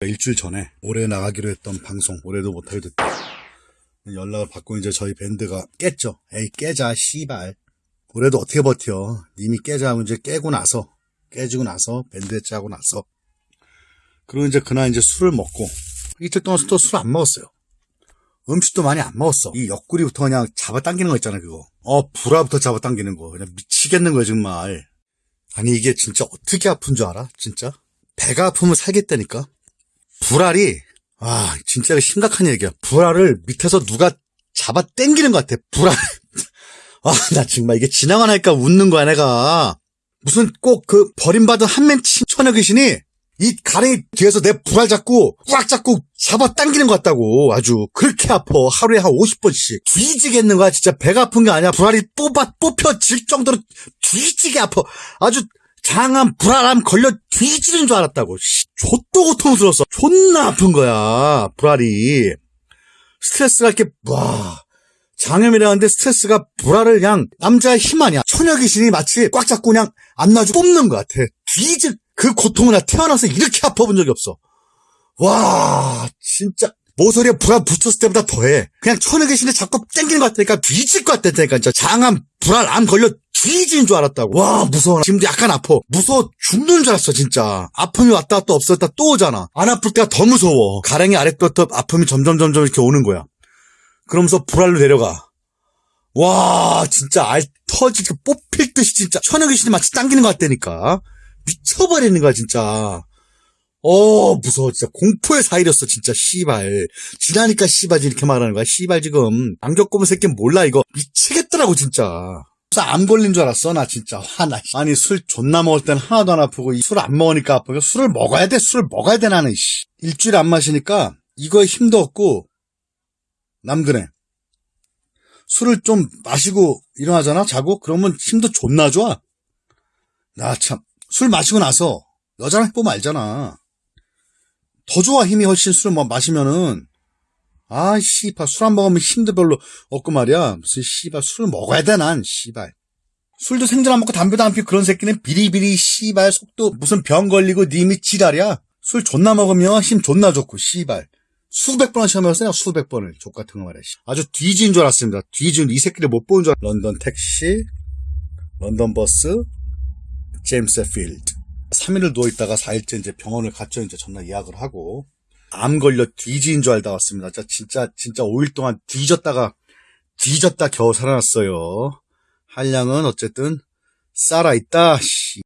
일주일 전에 올해 나가기로 했던 방송 올해도 못하게 됐다. 연락을 받고 이제 저희 밴드가 깼죠. 에이 깨자 씨발. 올해도 어떻게 버텨. 님이 깨자 하고 이제 깨고 나서 깨지고 나서 밴드 짜고 나서 그리고 이제 그날 이제 술을 먹고 이틀 동안 또 술 안 먹었어요. 음식도 많이 안 먹었어. 이 옆구리부터 그냥 잡아당기는 거 있잖아, 그거. 어, 불화부터 잡아당기는 거. 그냥 미치겠는 거야, 정말. 아니, 이게 진짜 어떻게 아픈 줄 알아? 진짜? 배가 아프면 살겠다니까? 불알이, 아, 진짜 심각한 얘기야. 불알을 밑에서 누가 잡아당기는 것 같아, 불알. 아, 나 정말 이게 지나가 나 니까 웃는 거야, 내가. 무슨 꼭 그 버림받은 한맨 천여 귀신이 이 가랭이 뒤에서 내 불알 잡고 꽉 잡고 잡아 당기는 것 같다고 아주. 그렇게 아파. 하루에 한 50번씩. 뒤지겠는 거야 진짜. 배가 아픈 게 아니야. 불알이 뽑아 뽑혀질 정도로 뒤지게 아파. 아주 장암 불알암 걸려 뒤지는 줄 알았다고. 씨, 좆도 고통스러웠어 존나 아픈 거야 불알이 스트레스가 이렇게 와 장염이라는데 스트레스가 불알을 그냥 남자의 힘 아니야 처녀 귀신이 마치 꽉 잡고 그냥 안 놔주고 뽑는 것 같아 뒤질 그 고통을 나 태어나서 이렇게 아파본 적이 없어. 와, 진짜. 모서리에 불알 붙였을 때보다 더해. 그냥 계신데 자꾸 땡기는 것 같으니까 뒤질 것 같다니까. 진짜 장암, 불알, 암 걸려 뒤지는 줄 알았다고. 와, 무서워. 지금도 약간 아파. 무서워 죽는 줄 알았어, 진짜. 아픔이 왔다 또 없었다 또 오잖아. 안 아플 때가 더 무서워. 가랭이 아래부터 아픔이 점점 점점 이렇게 오는 거야. 그러면서 불알로 내려가. 와, 진짜 알 터지게 뽑힐 듯이 진짜 천여 귀신이 마치 당기는 것 같다니까. 미쳐버리는 거야, 진짜. 어, 무서워, 진짜. 공포의 사이였어, 진짜, 씨발. 지나니까 씨발 이렇게 말하는 거야, 씨발 지금. 안 겪어본 새끼 몰라, 이거. 미치겠더라고, 진짜. 암 걸린 줄 알았어, 나 진짜. 화나. 아니, 술 존나 먹을 땐 하나도 안 아프고, 술 안 먹으니까 아프고, 술을 먹어야 돼, 술을 먹어야 돼, 나는, 씨. 일주일 안 마시니까, 이거에 힘도 없고, 남드네. 술을 좀 마시고 일어나잖아, 자고? 그러면 힘도 존나 좋아. 나 참. 술 마시고 나서 여자랑 해보면 알잖아. 더 좋아 힘이 훨씬 술을 뭐 마시면은 아 씨발 술 안 먹으면 힘도 별로 없고 말이야. 무슨 씨발 술을 먹어야 돼 난 씨발. 술도 생전 안 먹고 담배도 안 피고 그런 새끼는 비리비리 씨발 속도 무슨 병 걸리고 님이 지랄이야. 술 존나 먹으면 힘 존나 좋고 씨발. 수백 번을 시험해봤어요 수백 번을 족 같은 거 말이야. 씨. 아주 뒤진 줄 알았습니다. 뒤진 이 새끼를 못 보는 줄 알았... 런던 택시, 런던 버스, 제임스 필드. 3일을 누워있다가 4일째 이제 병원을 갔죠. 이제 전날 예약을 하고. 암 걸려 뒤진 줄 알다 왔습니다. 진짜, 진짜, 진짜 5일 동안 뒤졌다가, 뒤졌다 겨우 살아났어요. 한량은 어쨌든, 살아있다, 씨.